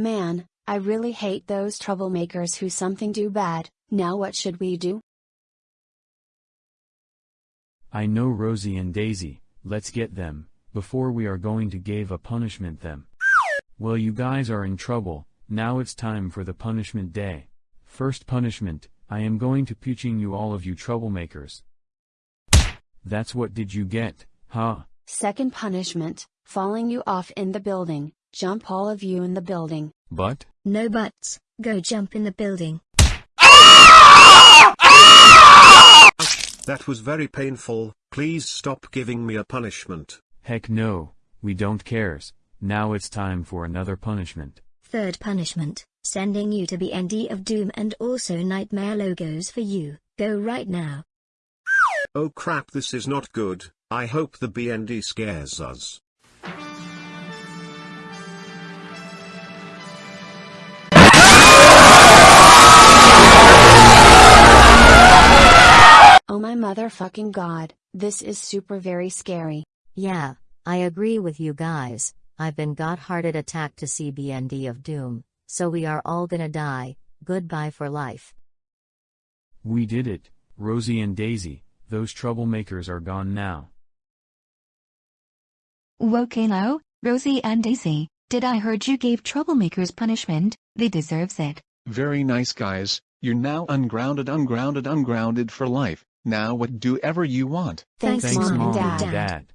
Man, I really hate those troublemakers who something do bad, now what should we do? I know Rosie and Daisy, let's get them, before we are going to give a punishment them. Well you guys are in trouble, now it's time for the punishment day. First punishment, I am going to puching you all of you troublemakers. That's what did you get, huh? Second punishment, falling you off in the building, jump all of you in the building. But? No buts, go jump in the building. That was very painful, please stop giving me a punishment. Heck no, we don't cares, now it's time for another punishment. Third punishment, sending you to BND of Doom and also Nightmare logos for you, go right now. Oh crap this is not good, I hope the BND scares us. Motherfucking god, this is super very scary. Yeah, I agree with you guys. I've been got hearted attack to CBND of Doom, so we are all gonna die. Goodbye for life. We did it, Rosie and Daisy, those troublemakers are gone now. Wokalo, Rosie and Daisy, did I heard you gave troublemakers punishment, they deserves it. Very nice guys, you're now ungrounded ungrounded ungrounded for life, now what do ever you want. Thanks, Thanks mom, mom and dad. dad.